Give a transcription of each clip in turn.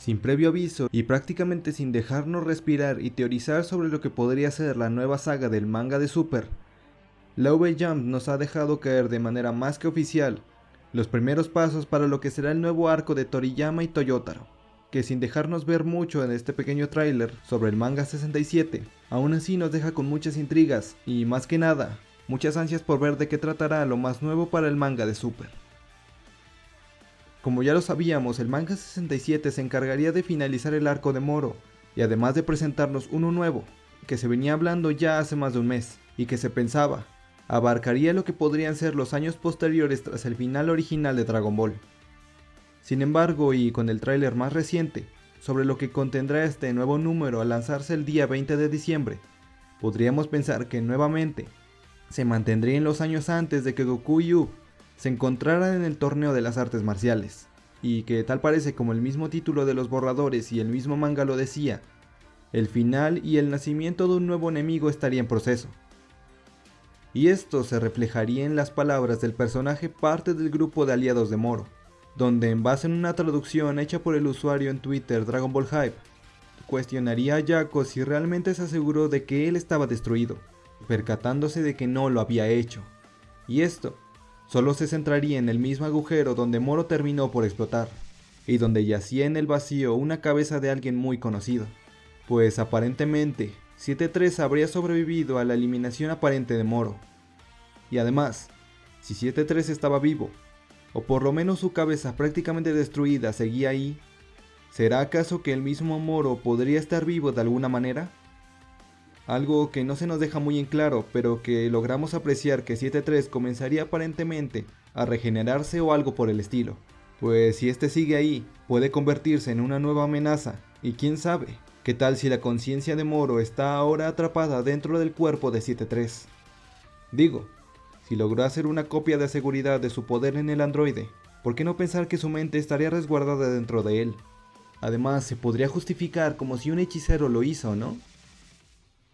sin previo aviso y prácticamente sin dejarnos respirar y teorizar sobre lo que podría ser la nueva saga del manga de Super, la V-Jump nos ha dejado caer de manera más que oficial los primeros pasos para lo que será el nuevo arco de Toriyama y Toyotaro, que sin dejarnos ver mucho en este pequeño tráiler sobre el manga 67, aún así nos deja con muchas intrigas y más que nada, muchas ansias por ver de qué tratará lo más nuevo para el manga de Super. Como ya lo sabíamos, el manga 67 se encargaría de finalizar el arco de Moro, y además de presentarnos uno nuevo, que se venía hablando ya hace más de un mes, y que se pensaba, abarcaría lo que podrían ser los años posteriores tras el final original de Dragon Ball. Sin embargo, y con el tráiler más reciente, sobre lo que contendrá este nuevo número al lanzarse el día 20 de diciembre, podríamos pensar que nuevamente se mantendría en los años antes de que Goku y se encontraran en el torneo de las artes marciales, y que tal parece como el mismo título de los borradores y el mismo manga lo decía, el final y el nacimiento de un nuevo enemigo estaría en proceso. Y esto se reflejaría en las palabras del personaje parte del grupo de aliados de Moro, donde en base a una traducción hecha por el usuario en Twitter Dragon Ball Hype, cuestionaría a Yako si realmente se aseguró de que él estaba destruido, percatándose de que no lo había hecho. Y esto solo se centraría en el mismo agujero donde Moro terminó por explotar, y donde yacía en el vacío una cabeza de alguien muy conocido, pues aparentemente 7-3 habría sobrevivido a la eliminación aparente de Moro. Y además, si 7-3 estaba vivo, o por lo menos su cabeza prácticamente destruida seguía ahí, ¿será acaso que el mismo Moro podría estar vivo de alguna manera? Algo que no se nos deja muy en claro, pero que logramos apreciar que 7-3 comenzaría aparentemente a regenerarse o algo por el estilo. Pues si este sigue ahí, puede convertirse en una nueva amenaza, y quién sabe, qué tal si la conciencia de Moro está ahora atrapada dentro del cuerpo de 7-3. Digo, si logró hacer una copia de seguridad de su poder en el androide, ¿por qué no pensar que su mente estaría resguardada dentro de él? Además, se podría justificar como si un hechicero lo hizo, ¿no?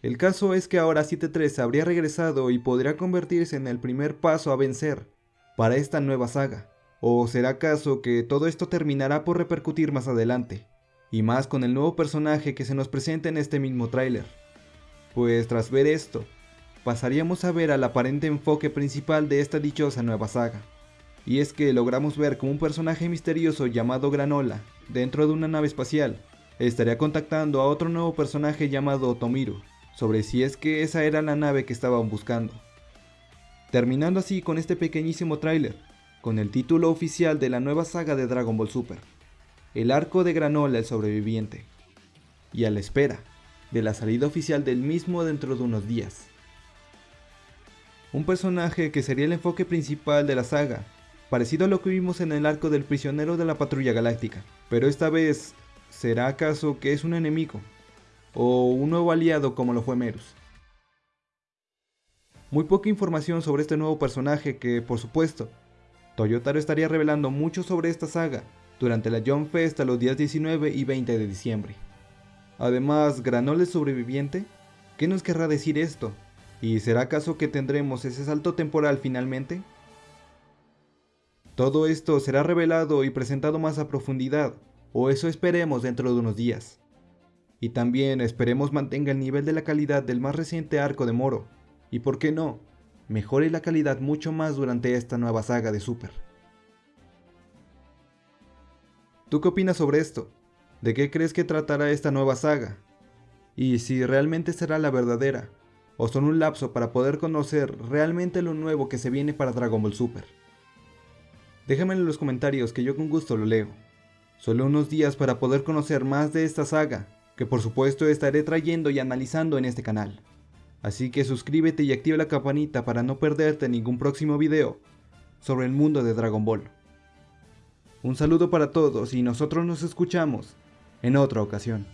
El caso es que ahora 7-3 habría regresado y podría convertirse en el primer paso a vencer para esta nueva saga. ¿O será acaso que todo esto terminará por repercutir más adelante? Y más con el nuevo personaje que se nos presenta en este mismo tráiler. Pues tras ver esto, pasaríamos a ver al aparente enfoque principal de esta dichosa nueva saga. Y es que logramos ver como un personaje misterioso llamado Granola, dentro de una nave espacial, estaría contactando a otro nuevo personaje llamado Tomiru, sobre si es que esa era la nave que estaban buscando. Terminando así con este pequeñísimo tráiler, con el título oficial de la nueva saga de Dragon Ball Super, el arco de Granola el sobreviviente, y a la espera de la salida oficial del mismo dentro de unos días. Un personaje que sería el enfoque principal de la saga, parecido a lo que vimos en el arco del prisionero de la patrulla galáctica, pero esta vez, ¿será acaso que es un enemigo? O un nuevo aliado como lo fue Merus. Muy poca información sobre este nuevo personaje que, por supuesto, Toyotaro estaría revelando mucho sobre esta saga durante la Jump Fest a los días 19 y 20 de diciembre. Además, Granol es sobreviviente. ¿Qué nos querrá decir esto? ¿Y será acaso que tendremos ese salto temporal finalmente? Todo esto será revelado y presentado más a profundidad, o eso esperemos dentro de unos días. Y también esperemos mantenga el nivel de la calidad del más reciente arco de Moro. Y por qué no, mejore la calidad mucho más durante esta nueva saga de Super. ¿Tú qué opinas sobre esto? ¿De qué crees que tratará esta nueva saga? Y si realmente será la verdadera, o son un lapso para poder conocer realmente lo nuevo que se viene para Dragon Ball Super. Déjamelo en los comentarios que yo con gusto lo leo. Solo unos días para poder conocer más de esta saga que por supuesto estaré trayendo y analizando en este canal. Así que suscríbete y activa la campanita para no perderte ningún próximo video sobre el mundo de Dragon Ball. Un saludo para todos y nosotros nos escuchamos en otra ocasión.